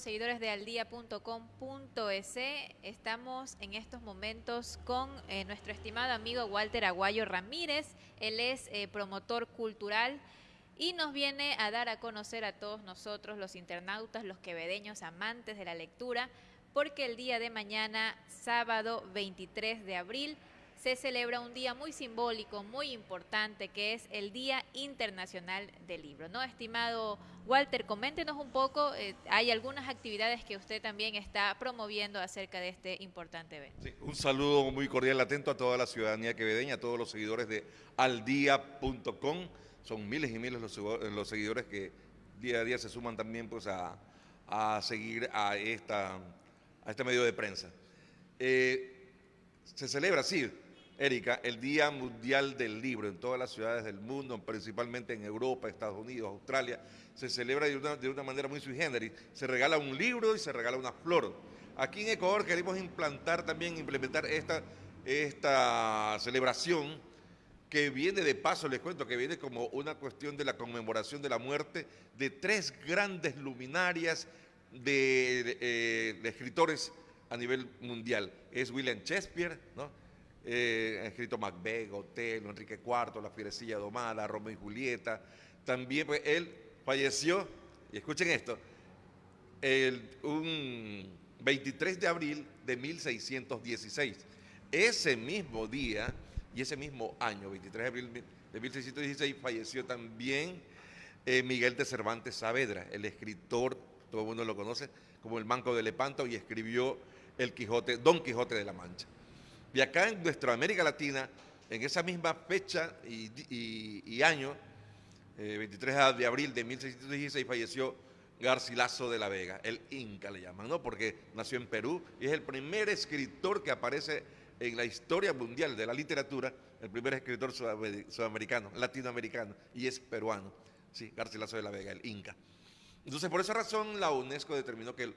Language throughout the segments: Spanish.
seguidores de aldia.com.es. Estamos en estos momentos con eh, nuestro estimado amigo Walter Aguayo Ramírez. Él es eh, promotor cultural y nos viene a dar a conocer a todos nosotros, los internautas, los quevedeños amantes de la lectura, porque el día de mañana, sábado 23 de abril, se celebra un día muy simbólico, muy importante, que es el Día Internacional del Libro. ¿no? Estimado Walter, coméntenos un poco, eh, hay algunas actividades que usted también está promoviendo acerca de este importante evento. un saludo muy cordial, atento a toda la ciudadanía quevedeña, a todos los seguidores de aldia.com. Son miles y miles los, seguidores que día a día se suman también pues, a, seguir a, esta, a este medio de prensa. Eh, se celebra, sí, Erika, el Día Mundial del Libro en todas las ciudades del mundo, principalmente en Europa, Estados Unidos, Australia, se celebra de una, manera muy sui generis. Se regala un libro y se regala una flor. Aquí en Ecuador queremos implantar también, implementar esta, esta celebración que viene de paso, les cuento, que viene como una cuestión de la conmemoración de la muerte de tres grandes luminarias de, eh, de escritores a nivel mundial. Es William Shakespeare, ¿no? Eh, ha escrito Macbeth, Otelo, Enrique IV, La Fierecilla Domada, Romeo y Julieta. También pues, él falleció, y escuchen esto, el, un 23 de abril de 1616. Ese mismo día y ese mismo año, 23 de abril de 1616, falleció también eh, Miguel de Cervantes Saavedra, el escritor, todo el mundo lo conoce, como el Manco de Lepanto, y escribió el Quijote, Don Quijote de la Mancha. Y acá en nuestra América Latina, en esa misma fecha y, año, 23 eh, de abril de 1616, falleció Garcilaso de la Vega, el Inca le llaman, ¿no? Porque nació en Perú y es el primer escritor que aparece en la historia mundial de la literatura, el primer escritor sudamericano, latinoamericano, y es peruano, sí, Garcilaso de la Vega, el Inca. Entonces, por esa razón, la UNESCO determinó que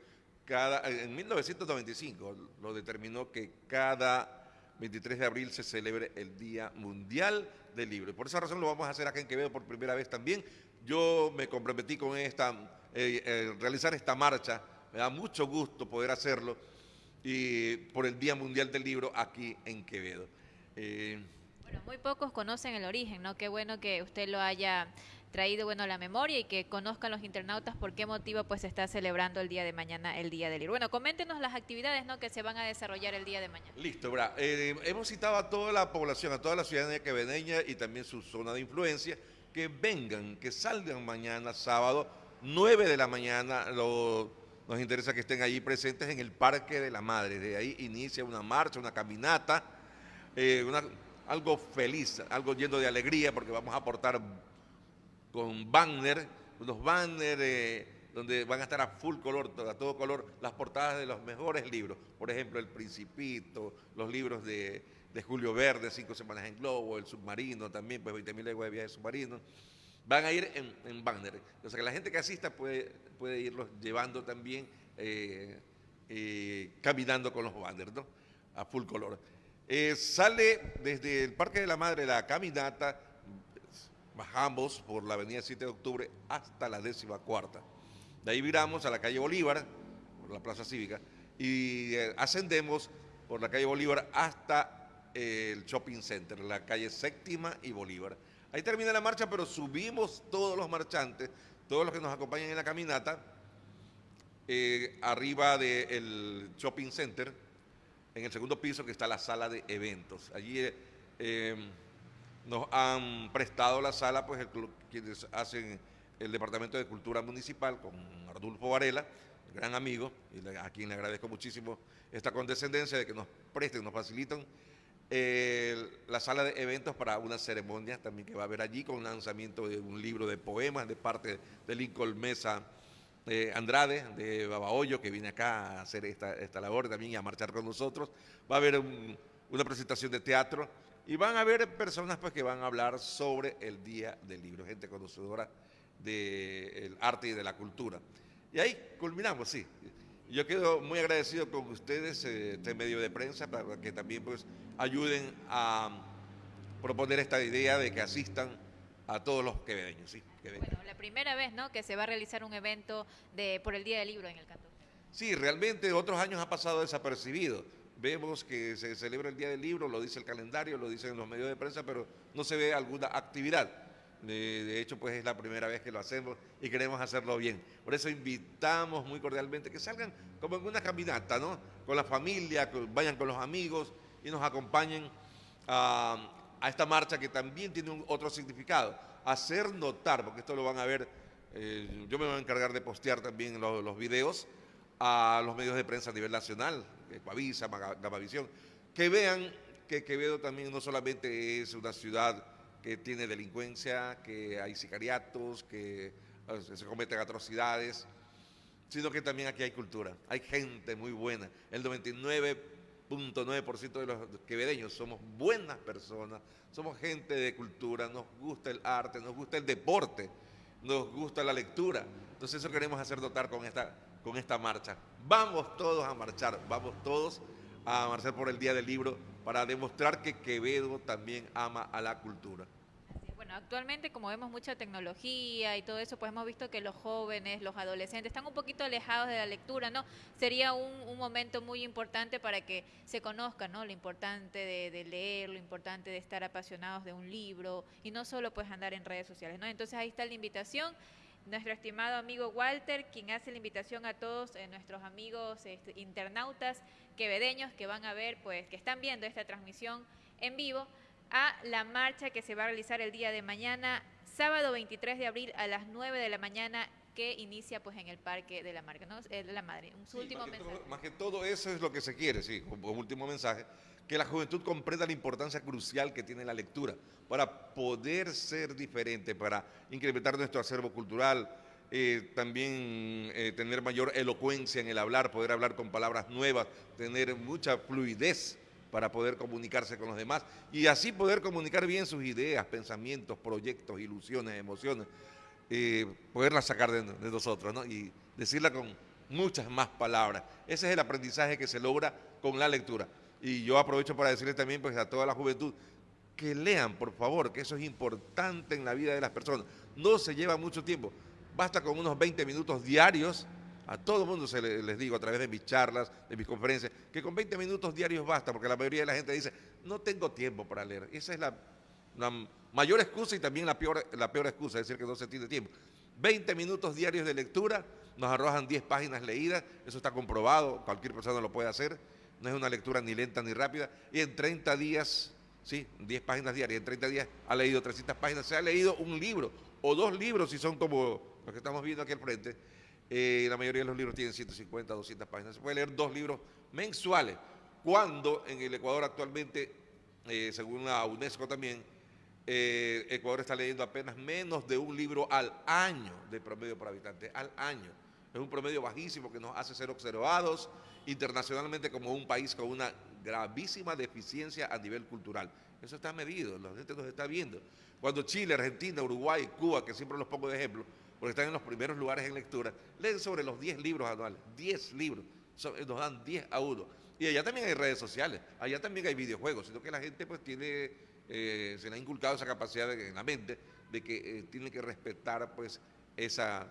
cada, en 1995 lo determinó que cada 23 de abril se celebre el Día Mundial del Libro. Y por esa razón lo vamos a hacer acá en Quevedo por primera vez también. Yo me comprometí con esta, eh, eh, realizar esta marcha, me da mucho gusto poder hacerlo, y por el Día Mundial del Libro aquí en Quevedo. Eh, bueno, muy pocos conocen el origen, ¿no? Qué bueno que usted lo haya traído bueno la memoria y que conozcan los internautas por qué motivo pues se está celebrando el día de mañana el Día del Libro. Bueno, coméntenos las actividades ¿no? que se van a desarrollar el día de mañana. Listo, bra. Eh, hemos citado a toda la población, a toda la ciudadanía quevedeña y también su zona de influencia, que vengan, que salgan mañana, sábado, 9 de la mañana, nos interesa que estén allí presentes en el Parque de la Madre. De ahí inicia una marcha, una caminata, eh, algo feliz, algo lleno de alegría, porque vamos a aportar con banner, unos banners eh, donde van a estar a full color, a todo color, las portadas de los mejores libros. Por ejemplo, El Principito, los libros de, Julio Verde, Cinco Semanas en Globo, El Submarino también, pues 20.000 leguas de viaje submarino. Van a ir en, banner. O sea que la gente que asista puede, puede irlos llevando también, eh, eh, caminando con los banners, ¿no? A full color. sale desde el Parque de la Madre la caminata bajamos por la avenida 7 de octubre hasta la décima cuarta. De ahí viramos a la calle Bolívar, por la plaza cívica, y eh, ascendemos por la calle Bolívar hasta eh, el shopping center, la calle séptima y Bolívar. Ahí termina la marcha, pero subimos todos los marchantes, todos los que nos acompañan en la caminata, eh, arriba del shopping center, en el segundo piso que está la sala de eventos. Allí nos han prestado la sala, pues quienes hacen el Departamento de Cultura Municipal con Ardulfo Varela, gran amigo, y a quien le agradezco muchísimo esta condescendencia de que nos presten, nos facilitan la sala de eventos para una ceremonia también que va a haber allí con lanzamiento de un libro de poemas de parte de Lincoln Mesa eh, Andrade, de Babahoyo, que viene acá a hacer esta, esta labor también y a marchar con nosotros. Va a haber una presentación de teatro y van a haber personas pues, que van a hablar sobre el Día del Libro, gente conocedora del arte y de la cultura. Y ahí culminamos, sí. Yo quedo muy agradecido con ustedes, eh, este medio de prensa, para que también pues, ayuden a proponer esta idea de que asistan a todos los quevedeños. ¿sí? Bueno, primera vez, ¿no? Que se va a realizar un evento de por el Día del Libro en el cantón. Sí, realmente otros años ha pasado desapercibido. Vemos que se celebra el Día del Libro, lo dice el calendario, lo dicen los medios de prensa, pero no se ve alguna actividad. De, hecho, pues es la primera vez que lo hacemos y queremos hacerlo bien. Por eso invitamos muy cordialmente que salgan como en una caminata, ¿no? Con la familia, vayan con los amigos y nos acompañen a, esta marcha que también tiene un, otro significado. Hacer notar, porque esto lo van a ver, eh, yo me voy a encargar de postear también los, los videos a los medios de prensa a nivel nacional, Ecuavisa, Gamavisión, que vean que Quevedo también no solamente es una ciudad que tiene delincuencia, que hay sicariatos, que se cometen atrocidades, sino que también aquí hay cultura, hay gente muy buena. El 99.9% de los quevedeños somos buenas personas, somos gente de cultura, nos gusta el arte, nos gusta el deporte, nos gusta la lectura. Entonces eso queremos hacer notar con esta, con esta marcha. Vamos todos a marchar, vamos todos a marchar por el Día del Libro para demostrar que Quevedo también ama a la cultura. Bueno, actualmente como vemos mucha tecnología y todo eso, pues hemos visto que los jóvenes, los adolescentes están un poquito alejados de la lectura, ¿no? Sería un, momento muy importante para que se conozca, ¿no? Lo importante de, de, leer, lo importante de estar apasionados de un libro y no solo pues andar en redes sociales, ¿no? Entonces ahí está la invitación nuestro estimado amigo Walter, quien hace la invitación a todos eh, nuestros amigos este, internautas quevedeños que van a ver, pues, que están viendo esta transmisión en vivo, a la marcha que se va a realizar el día de mañana, sábado 23 de abril a las 9 de la mañana que inicia pues en el Parque de la Marca, ¿no? de la Madre. Un último más mensaje. más que todo eso es lo que se quiere, sí, un último mensaje, que la juventud comprenda la importancia crucial que tiene la lectura para poder ser diferente, para incrementar nuestro acervo cultural, eh, también eh, tener mayor elocuencia en el hablar, poder hablar con palabras nuevas, tener mucha fluidez para poder comunicarse con los demás y así poder comunicar bien sus ideas, pensamientos, proyectos, ilusiones, emociones, eh, poderlas sacar de, nosotros ¿no? y decirla con muchas más palabras. Ese es el aprendizaje que se logra con la lectura. Y yo aprovecho para decirle también pues, a toda la juventud que lean, por favor, que eso es importante en la vida de las personas. No se lleva mucho tiempo, basta con unos 20 minutos diarios, a todo el mundo se les digo a través de mis charlas, de mis conferencias, que con 20 minutos diarios basta, porque la mayoría de la gente dice, no tengo tiempo para leer. Esa es la, mayor excusa y también la peor, la peor excusa, es decir, que no se tiene tiempo. 20 minutos diarios de lectura, nos arrojan 10 páginas leídas, eso está comprobado, cualquier persona lo puede hacer no es una lectura ni lenta ni rápida, y en 30 días, sí, 10 páginas diarias, en 30 días ha leído 300 páginas, se ha leído un libro o dos libros si son como los que estamos viendo aquí al frente, eh, la mayoría de los libros tienen 150, 200 páginas, se puede leer dos libros mensuales, cuando en el Ecuador actualmente, eh, según la UNESCO también, eh, Ecuador está leyendo apenas menos de un libro al año de promedio por habitante, al año. Es un promedio bajísimo que nos hace ser observados internacionalmente como un país con una gravísima deficiencia a nivel cultural. Eso está medido, la gente nos está viendo. Cuando Chile, Argentina, Uruguay, Cuba, que siempre los pongo de ejemplo, porque están en los primeros lugares en lectura, leen sobre los 10 libros anuales, 10 libros, nos dan 10 a 1. Y allá también hay redes sociales, allá también hay videojuegos, sino que la gente pues tiene, eh, se le ha inculcado esa capacidad en la mente de que eh, tiene que respetar pues esa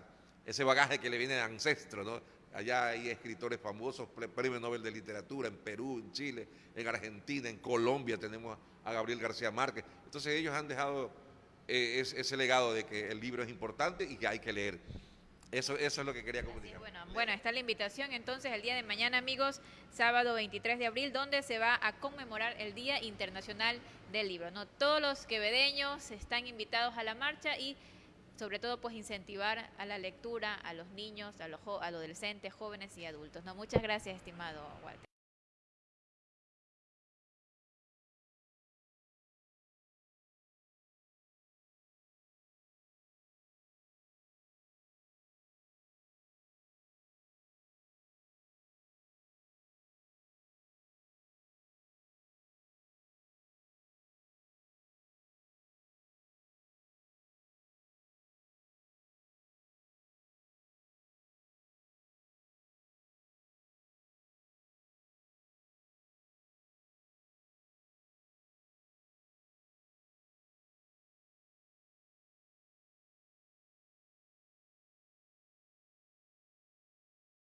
ese bagaje que le viene de ancestro, ¿no? Allá hay escritores famosos, premio Nobel de Literatura, en Perú, en Chile, en Argentina, en Colombia tenemos a Gabriel García Márquez. Entonces ellos han dejado eh, ese, legado de que el libro es importante y que hay que leer. Eso, eso es lo que quería comunicar. bueno, bueno, está la invitación entonces el día de mañana, amigos, sábado 23 de abril, donde se va a conmemorar el Día Internacional del Libro. ¿no? Todos los quevedeños están invitados a la marcha y sobre todo pues incentivar a la lectura a los niños, a los, a los adolescentes, jóvenes y adultos. No, muchas gracias, estimado Walter.